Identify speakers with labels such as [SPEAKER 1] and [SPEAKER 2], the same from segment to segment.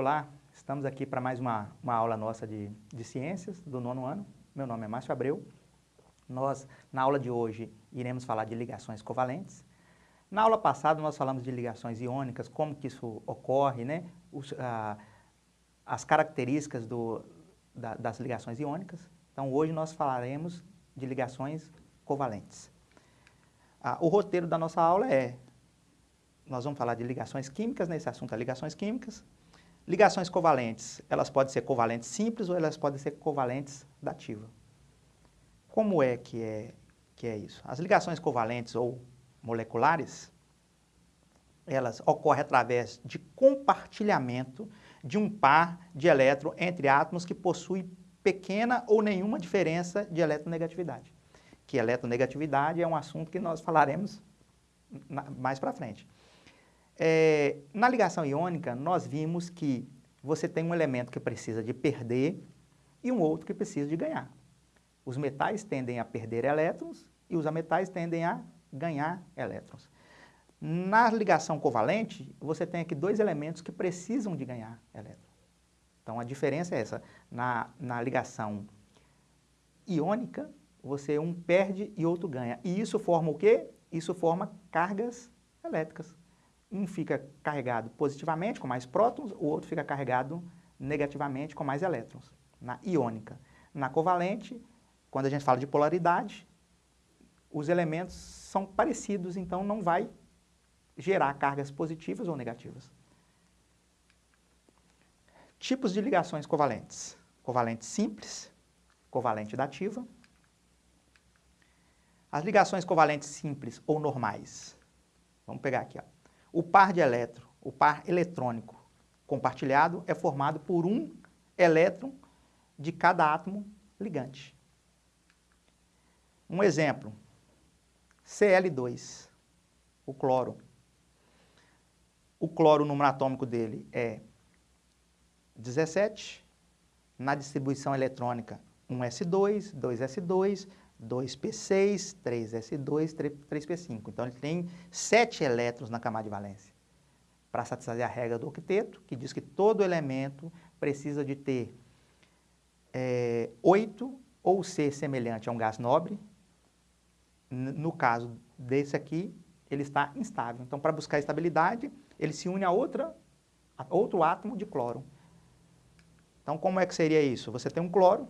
[SPEAKER 1] Olá, estamos aqui para mais uma, uma aula nossa de, de ciências do nono ano. Meu nome é Márcio Abreu. Nós, na aula de hoje, iremos falar de ligações covalentes. Na aula passada, nós falamos de ligações iônicas, como que isso ocorre, né? Os, ah, as características do, da, das ligações iônicas. Então, hoje nós falaremos de ligações covalentes. Ah, o roteiro da nossa aula é nós vamos falar de ligações químicas, nesse né? assunto é ligações químicas. Ligações covalentes, elas podem ser covalentes simples ou elas podem ser covalentes dativa. Como é que é, que é isso? As ligações covalentes ou moleculares, elas ocorrem através de compartilhamento de um par de elétron entre átomos que possuem pequena ou nenhuma diferença de eletronegatividade. Que eletronegatividade é um assunto que nós falaremos mais para frente. É, na ligação iônica, nós vimos que você tem um elemento que precisa de perder e um outro que precisa de ganhar. Os metais tendem a perder elétrons e os ametais tendem a ganhar elétrons. Na ligação covalente, você tem aqui dois elementos que precisam de ganhar elétrons. Então, a diferença é essa. Na, na ligação iônica, você um perde e outro ganha. E isso forma o quê? Isso forma cargas elétricas. Um fica carregado positivamente, com mais prótons, o outro fica carregado negativamente, com mais elétrons, na iônica. Na covalente, quando a gente fala de polaridade, os elementos são parecidos, então não vai gerar cargas positivas ou negativas. Tipos de ligações covalentes. Covalente simples, covalente dativa. As ligações covalentes simples ou normais. Vamos pegar aqui, ó. O par de elétron, o par eletrônico compartilhado é formado por um elétron de cada átomo ligante. Um exemplo, Cl2, o cloro. O cloro, o número atômico dele é 17, na distribuição eletrônica 1s2, 2s2, 2p6, 3s2, 3p5. Então, ele tem 7 elétrons na camada de valência. Para satisfazer a regra do octeto, que diz que todo elemento precisa de ter é, 8 ou ser semelhante a um gás nobre. No caso desse aqui, ele está instável. Então, para buscar estabilidade, ele se une a, outra, a outro átomo de cloro. Então, como é que seria isso? Você tem um cloro,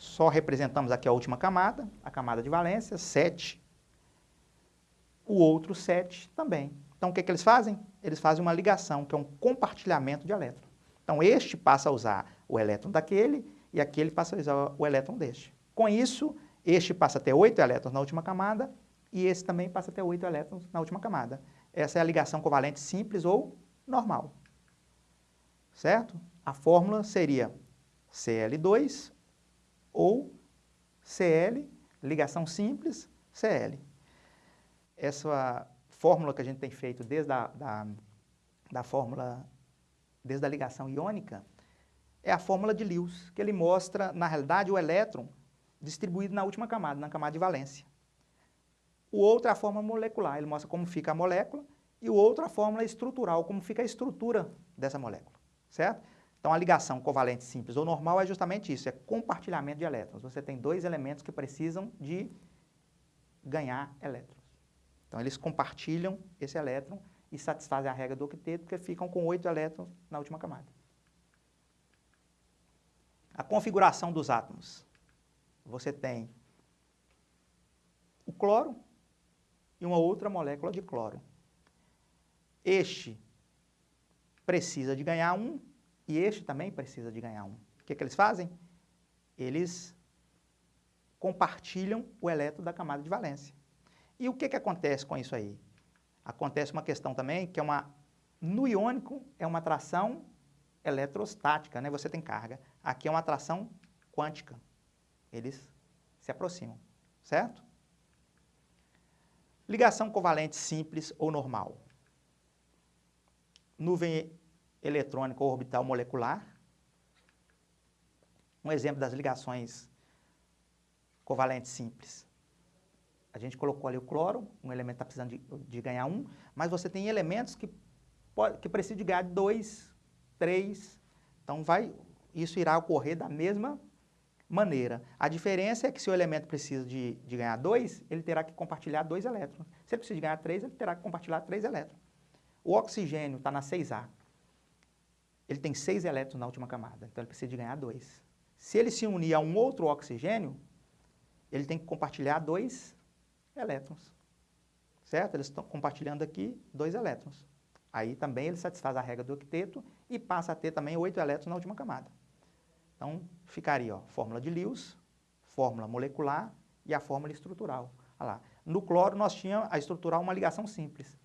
[SPEAKER 1] só representamos aqui a última camada, a camada de valência, 7. O outro 7 também. Então, o que, que eles fazem? Eles fazem uma ligação, que é um compartilhamento de elétrons. Então, este passa a usar o elétron daquele e aquele passa a usar o elétron deste. Com isso, este passa a ter 8 elétrons na última camada e esse também passa a ter 8 elétrons na última camada. Essa é a ligação covalente simples ou normal. Certo? A fórmula seria Cl2 ou Cl, ligação simples, Cl. Essa fórmula que a gente tem feito desde a da, da fórmula, desde a ligação iônica, é a fórmula de Lewis, que ele mostra, na realidade, o elétron distribuído na última camada, na camada de valência. O outro é a fórmula molecular, ele mostra como fica a molécula, e o outro é a fórmula estrutural, como fica a estrutura dessa molécula, certo? Então, a ligação covalente simples ou normal é justamente isso, é compartilhamento de elétrons. Você tem dois elementos que precisam de ganhar elétrons. Então, eles compartilham esse elétron e satisfazem a regra do octeto, porque ficam com oito elétrons na última camada. A configuração dos átomos. Você tem o cloro e uma outra molécula de cloro. Este precisa de ganhar um e este também precisa de ganhar um. O que, que eles fazem? Eles compartilham o elétron da camada de valência. E o que, que acontece com isso aí? Acontece uma questão também que é uma... No iônico é uma atração eletrostática, né? Você tem carga. Aqui é uma atração quântica. Eles se aproximam, certo? Ligação covalente simples ou normal. Nuvem eletrônica ou orbital molecular. Um exemplo das ligações covalentes simples. A gente colocou ali o cloro, um elemento está precisando de, de, ganhar um, mas você tem elementos que, que precisam de ganhar dois 3. Então, vai, isso irá ocorrer da mesma maneira. A diferença é que se o elemento precisa de, de ganhar 2, ele terá que compartilhar dois elétrons. Se ele precisa de ganhar 3, ele terá que compartilhar 3 elétrons. O oxigênio está na 6A. Ele tem 6 elétrons na última camada, então ele precisa de ganhar 2. Se ele se unir a um outro oxigênio, ele tem que compartilhar dois elétrons. Certo? Eles estão compartilhando aqui dois elétrons. Aí também ele satisfaz a regra do octeto e passa a ter também oito elétrons na última camada. Então, ficaria ó, fórmula de Lewis, fórmula molecular e a fórmula estrutural. Olha lá. No cloro, nós tínhamos a estrutural uma ligação simples.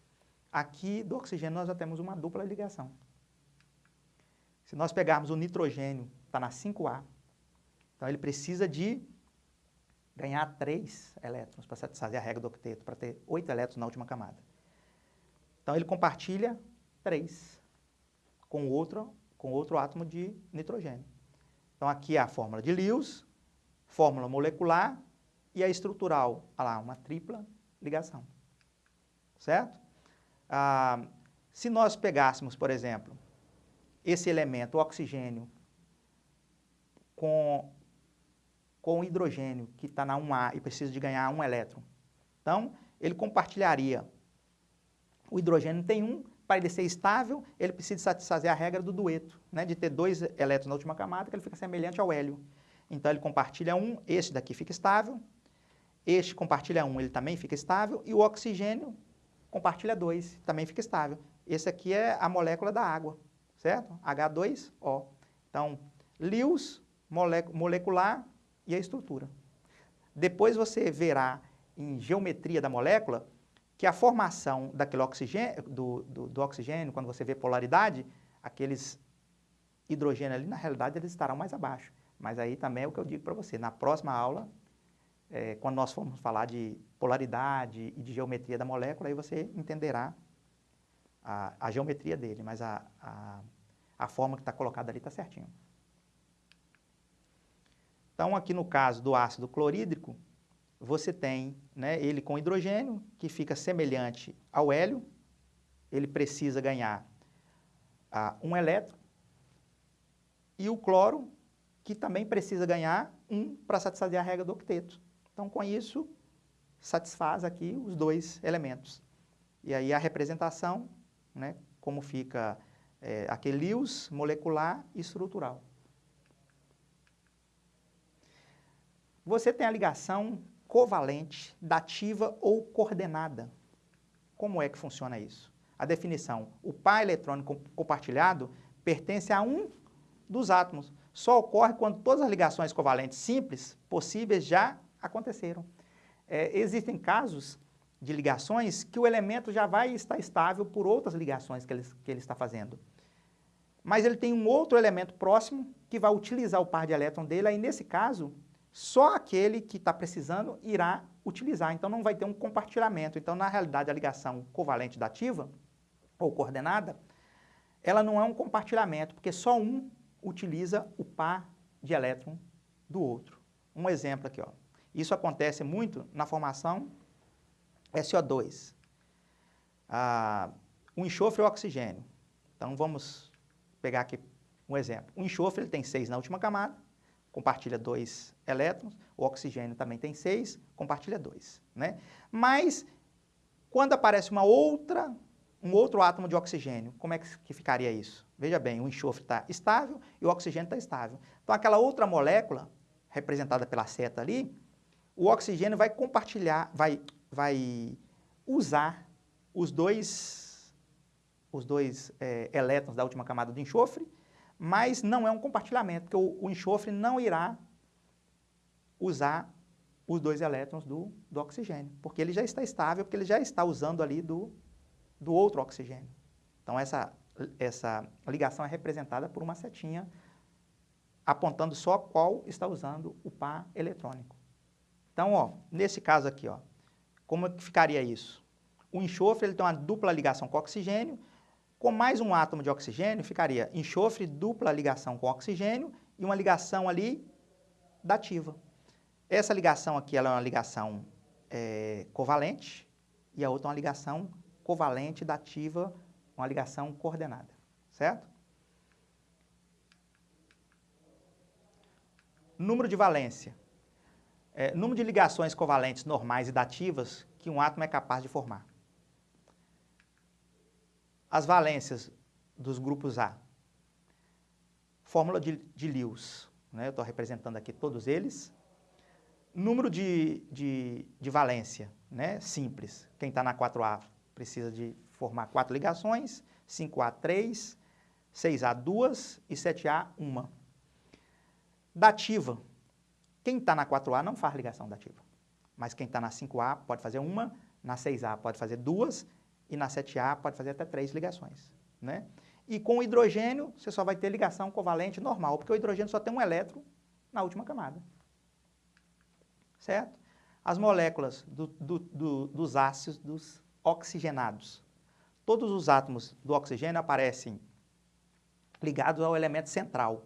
[SPEAKER 1] Aqui, do oxigênio, nós já temos uma dupla ligação. Se nós pegarmos o nitrogênio, está na 5A, então ele precisa de ganhar 3 elétrons para satisfazer a regra do octeto, para ter 8 elétrons na última camada. Então ele compartilha 3 com outro, com outro átomo de nitrogênio. Então aqui é a fórmula de Lewis, fórmula molecular e a estrutural, olha lá, uma tripla ligação. Certo? Ah, se nós pegássemos, por exemplo, esse elemento, o oxigênio, com com o hidrogênio, que está na 1A e precisa de ganhar um elétron. Então, ele compartilharia. O hidrogênio tem um, para ele ser estável, ele precisa satisfazer a regra do dueto, né, de ter dois elétrons na última camada, que ele fica semelhante ao hélio. Então, ele compartilha um, este daqui fica estável, este compartilha um, ele também fica estável, e o oxigênio compartilha dois, também fica estável. Esse aqui é a molécula da água, certo? H2O. Então, Lewis, molecular, e a estrutura. Depois você verá em geometria da molécula que a formação daquele oxigênio, do, do, do oxigênio, quando você vê polaridade, aqueles hidrogênio ali, na realidade, eles estarão mais abaixo. Mas aí também é o que eu digo para você. Na próxima aula, é, quando nós formos falar de polaridade e de geometria da molécula, aí você entenderá a, a geometria dele, mas a, a, a forma que está colocada ali está certinho. Então, aqui no caso do ácido clorídrico, você tem né, ele com hidrogênio, que fica semelhante ao hélio, ele precisa ganhar ah, um elétron, e o cloro, que também precisa ganhar um para satisfazer a regra do octeto. Então, com isso, satisfaz aqui os dois elementos. E aí a representação, né, como fica é, aquele Lewis molecular e estrutural. Você tem a ligação covalente, dativa ou coordenada. Como é que funciona isso? A definição, o par eletrônico compartilhado pertence a um dos átomos. Só ocorre quando todas as ligações covalentes simples possíveis já aconteceram. É, existem casos de ligações que o elemento já vai estar estável por outras ligações que ele, que ele está fazendo. Mas ele tem um outro elemento próximo que vai utilizar o par de elétron dele, aí nesse caso, só aquele que está precisando irá utilizar. Então, não vai ter um compartilhamento. Então, na realidade, a ligação covalente dativa, ou coordenada, ela não é um compartilhamento, porque só um utiliza o par de elétron do outro. Um exemplo aqui, ó. Isso acontece muito na formação SO2. Ah, o enxofre e o oxigênio. Então, vamos pegar aqui um exemplo. O enxofre ele tem seis na última camada, compartilha dois elétrons, o oxigênio também tem seis, compartilha dois. Né? Mas, quando aparece uma outra, um outro átomo de oxigênio, como é que ficaria isso? Veja bem, o enxofre está estável e o oxigênio está estável. Então, aquela outra molécula, representada pela seta ali, o oxigênio vai compartilhar, vai, vai usar os dois, os dois é, elétrons da última camada do enxofre mas não é um compartilhamento, porque o, o enxofre não irá usar os dois elétrons do, do oxigênio, porque ele já está estável, porque ele já está usando ali do, do outro oxigênio. Então, essa, essa ligação é representada por uma setinha apontando só qual está usando o par eletrônico. Então, ó, nesse caso aqui, ó, como é ficaria isso? O enxofre ele tem uma dupla ligação com o oxigênio, com mais um átomo de oxigênio, ficaria enxofre, dupla ligação com oxigênio e uma ligação ali dativa. Essa ligação aqui ela é uma ligação é, covalente e a outra é uma ligação covalente dativa, uma ligação coordenada, certo? Número de valência. É, número de ligações covalentes normais e dativas que um átomo é capaz de formar. As valências dos grupos A. Fórmula de, de Lewis. Né? Eu estou representando aqui todos eles. Número de, de, de valência, né? simples. Quem está na 4A precisa de formar quatro ligações, 5A, 3, 6A, 2 e 7A, 1. Dativa. Quem está na 4A não faz ligação dativa. Mas quem está na 5A pode fazer uma, na 6A pode fazer duas e na 7A pode fazer até três ligações. Né? E com o hidrogênio, você só vai ter ligação covalente normal, porque o hidrogênio só tem um elétron na última camada. Certo? As moléculas do, do, do, dos ácidos oxigenados. Todos os átomos do oxigênio aparecem ligados ao elemento central.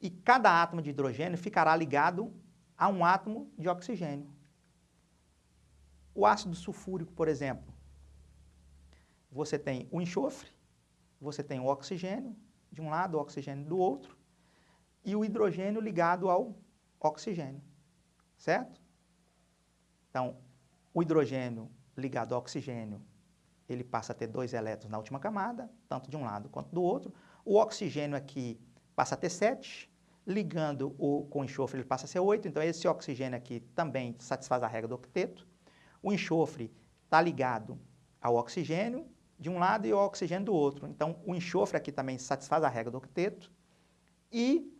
[SPEAKER 1] E cada átomo de hidrogênio ficará ligado a um átomo de oxigênio. O ácido sulfúrico, por exemplo, você tem o enxofre, você tem o oxigênio de um lado, o oxigênio do outro, e o hidrogênio ligado ao oxigênio, certo? Então, o hidrogênio ligado ao oxigênio, ele passa a ter dois elétrons na última camada, tanto de um lado quanto do outro. O oxigênio aqui passa a ter sete, ligando o, com o enxofre ele passa a ser oito, então esse oxigênio aqui também satisfaz a regra do octeto. O enxofre está ligado ao oxigênio de um lado e o oxigênio do outro. Então, o enxofre aqui também satisfaz a regra do octeto. E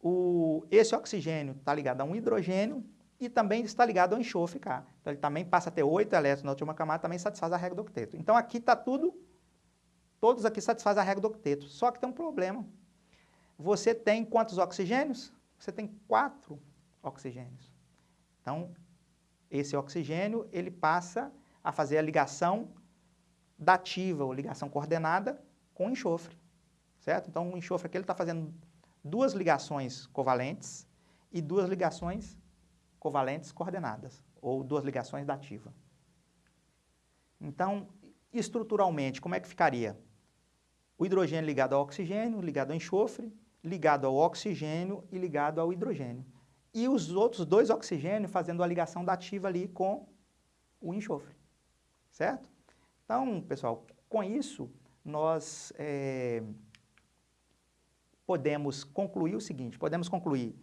[SPEAKER 1] o, esse oxigênio está ligado a um hidrogênio e também está ligado ao enxofre cá. Então, ele também passa a ter oito elétrons na última camada, também satisfaz a regra do octeto. Então, aqui está tudo, todos aqui satisfazem a regra do octeto. Só que tem um problema. Você tem quantos oxigênios? Você tem quatro oxigênios. Então, esse oxigênio, ele passa a fazer a ligação dativa ou ligação coordenada com enxofre, certo? Então, o enxofre aqui está fazendo duas ligações covalentes e duas ligações covalentes coordenadas, ou duas ligações dativa. Então, estruturalmente, como é que ficaria? O hidrogênio ligado ao oxigênio, ligado ao enxofre, ligado ao oxigênio e ligado ao hidrogênio. E os outros dois oxigênios fazendo a ligação dativa ali com o enxofre, certo? Então, pessoal, com isso, nós é, podemos concluir o seguinte, podemos concluir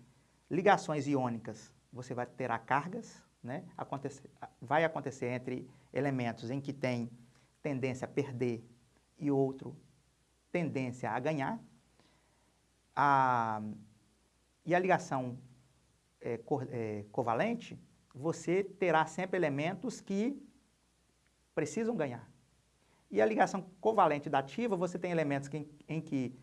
[SPEAKER 1] ligações iônicas, você vai ter cargas, né? Acontecer, vai acontecer entre elementos em que tem tendência a perder e outro tendência a ganhar. A, e a ligação é, co, é, covalente, você terá sempre elementos que precisam ganhar. E a ligação covalente dativa, você tem elementos que, em, que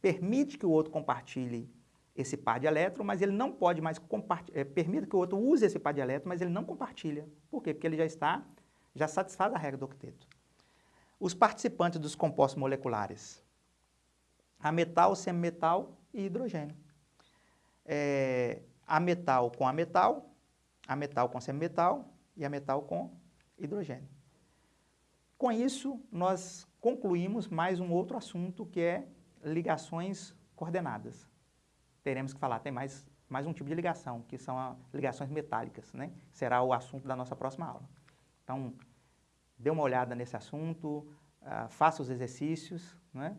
[SPEAKER 1] permite que o outro compartilhe esse par de elétrons, mas ele não pode mais compartilhar, é, permite que o outro use esse par de elétrons, mas ele não compartilha. Por quê? Porque ele já está, já satisfaz a regra do octeto. Os participantes dos compostos moleculares, a metal, semimetal e hidrogênio. É, a metal com a metal, a metal com semimetal e a metal com hidrogênio. Com isso, nós concluímos mais um outro assunto que é ligações coordenadas. Teremos que falar, tem mais, mais um tipo de ligação, que são ligações metálicas, né? Será o assunto da nossa próxima aula. Então, dê uma olhada nesse assunto, uh, faça os exercícios, né?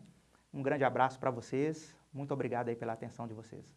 [SPEAKER 1] Um grande abraço para vocês, muito obrigado aí pela atenção de vocês.